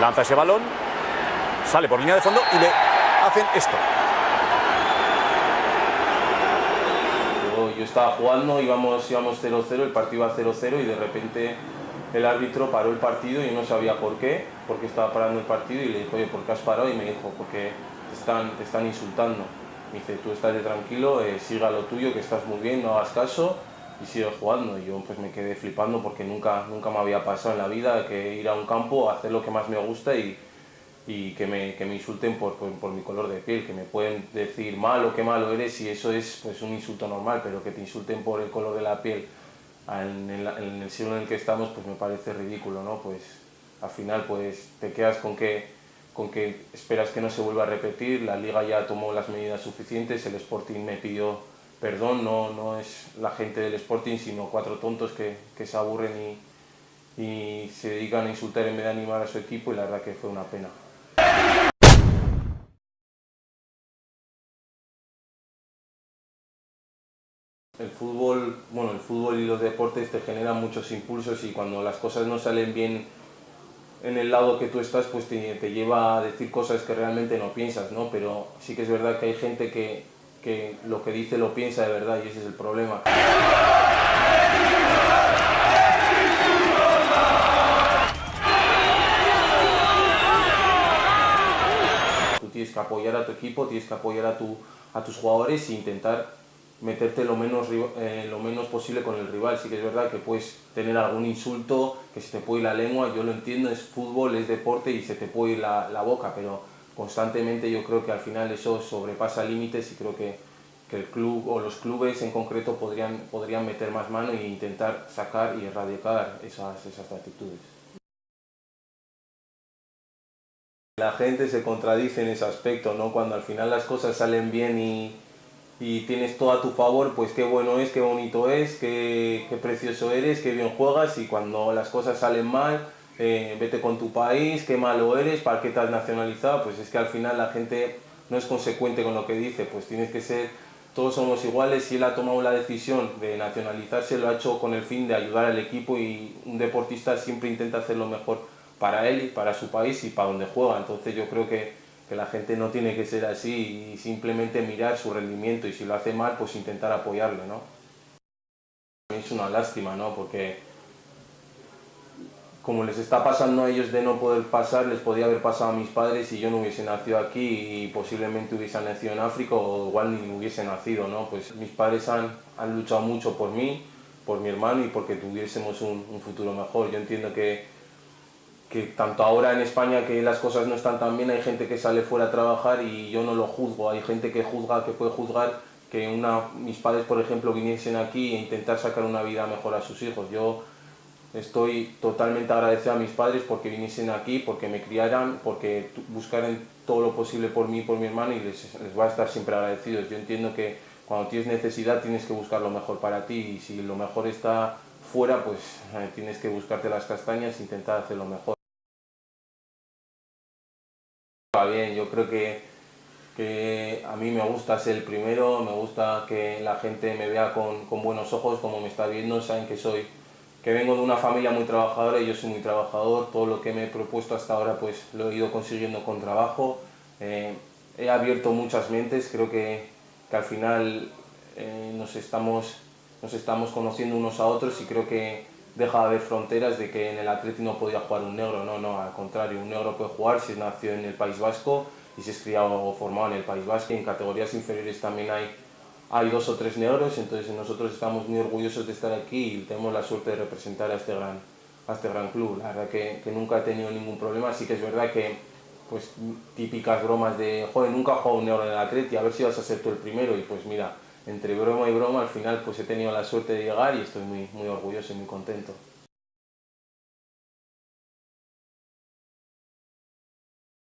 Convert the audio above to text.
Lanza ese balón, sale por línea de fondo y le hacen esto. Yo, estaba jugando, íbamos 0-0, el partido iba 0-0 y de repente el árbitro paró el partido y no sabía por qué, porque estaba parando el partido y le dijo, oye, ¿por qué has parado? Y me dijo, porque te están, están insultando. Me dice, tú estás de tranquilo, eh, siga lo tuyo, que estás muy bien, no hagas caso y sigue jugando. Y yo pues me quedé flipando porque nunca, nunca me había pasado en la vida que ir a un campo, hacer lo que más me gusta y, y que, me, que me insulten por, por, mi color de piel, que me pueden decir malo, qué malo eres y eso es pues un insulto normal, pero que te insulten por el color de la piel en en el siglo en el que estamos pues me parece ridículo, ¿no? Pues al final pues te quedas con que con que esperas que no se vuelva a repetir, la liga ya tomó las medidas suficientes, el Sporting me pidió perdón, no, no es la gente del Sporting, sino cuatro tontos que, que se aburren y, y se dedican a insultar en vez de animar a su equipo y la verdad que fue una pena. El fútbol, bueno, el fútbol y los deportes te generan muchos impulsos y cuando las cosas no salen bien en el lado que tú estás, pues te, lleva a decir cosas que realmente no piensas, ¿no? Pero sí que es verdad que hay gente que, que lo que dice lo piensa de verdad y ese es el problema. Tú tienes que apoyar a tu equipo, tienes que apoyar a, tu, a tus jugadores e intentar meterte lo menos, eh, lo menos posible con el rival. Sí que es verdad que puedes tener algún insulto, que se te puede ir la lengua, yo lo entiendo, es fútbol, es deporte y se te puede ir la, la boca, pero constantemente yo creo que al final eso sobrepasa límites y creo que, que, el club o los clubes en concreto podrían, podrían meter más mano e intentar sacar y erradicar esas, esas actitudes. La gente se contradice en ese aspecto, ¿no? Cuando al final las cosas salen bien y, y tienes todo a tu favor, pues qué bueno es, qué bonito es, qué, qué precioso eres, qué bien juegas y cuando las cosas salen mal, eh, vete con tu país, qué malo eres, para qué te has nacionalizado, pues es que al final la gente no es consecuente con lo que dice, pues tienes que ser, todos somos iguales, si él ha tomado la decisión de nacionalizarse, lo ha hecho con el fin de ayudar al equipo y un deportista siempre intenta hacer lo mejor para él y para su país y para donde juega, entonces yo creo que que la gente no tiene que ser así y simplemente mirar su rendimiento y si lo hace mal, pues intentar apoyarle, ¿no? Es una lástima, ¿no? Porque como les está pasando a ellos de no poder pasar, les podía haber pasado a mis padres si yo no hubiese nacido aquí y posiblemente hubiese nacido en África o igual ni hubiese nacido, ¿no? Pues mis padres han, han luchado mucho por mí, por mi hermano y porque tuviésemos un, un futuro mejor. Yo entiendo que que tanto ahora en España que las cosas no están tan bien, hay gente que sale fuera a trabajar y yo no lo juzgo, hay gente que juzga, que puede juzgar que una, mis padres, por ejemplo, viniesen aquí e intentar sacar una vida mejor a sus hijos. Yo estoy totalmente agradecido a mis padres porque viniesen aquí, porque me criaran, porque buscaran todo lo posible por mí y por mi hermano y les, les voy a estar siempre agradecidos. Yo entiendo que cuando tienes necesidad tienes que buscar lo mejor para ti y si lo mejor está fuera, pues eh, tienes que buscarte las castañas e intentar hacer lo mejor bien, yo creo que, que, a mí me gusta ser el primero, me gusta que la gente me vea con, con, buenos ojos como me está viendo, saben que soy, que vengo de una familia muy trabajadora y yo soy muy trabajador, todo lo que me he propuesto hasta ahora pues lo he ido consiguiendo con trabajo, eh, he abierto muchas mentes, creo que, que al final eh, nos, estamos, nos estamos conociendo unos a otros y creo que deja de haber fronteras de que en el Atleti no podía jugar un negro, no, no, al contrario, un negro puede jugar si nació en el País Vasco y si es criado o formado en el País Vasco. En categorías inferiores también hay, hay dos o tres negros, entonces nosotros estamos muy orgullosos de estar aquí y tenemos la suerte de representar a este gran, a este gran club. La verdad que, que nunca he tenido ningún problema, sí que es verdad que pues típicas bromas de, joder, nunca he jugado un negro en el Atleti, a ver si vas a ser tú el primero y pues mira, entre broma y broma, al final pues he tenido la suerte de llegar y estoy muy, muy orgulloso y muy contento.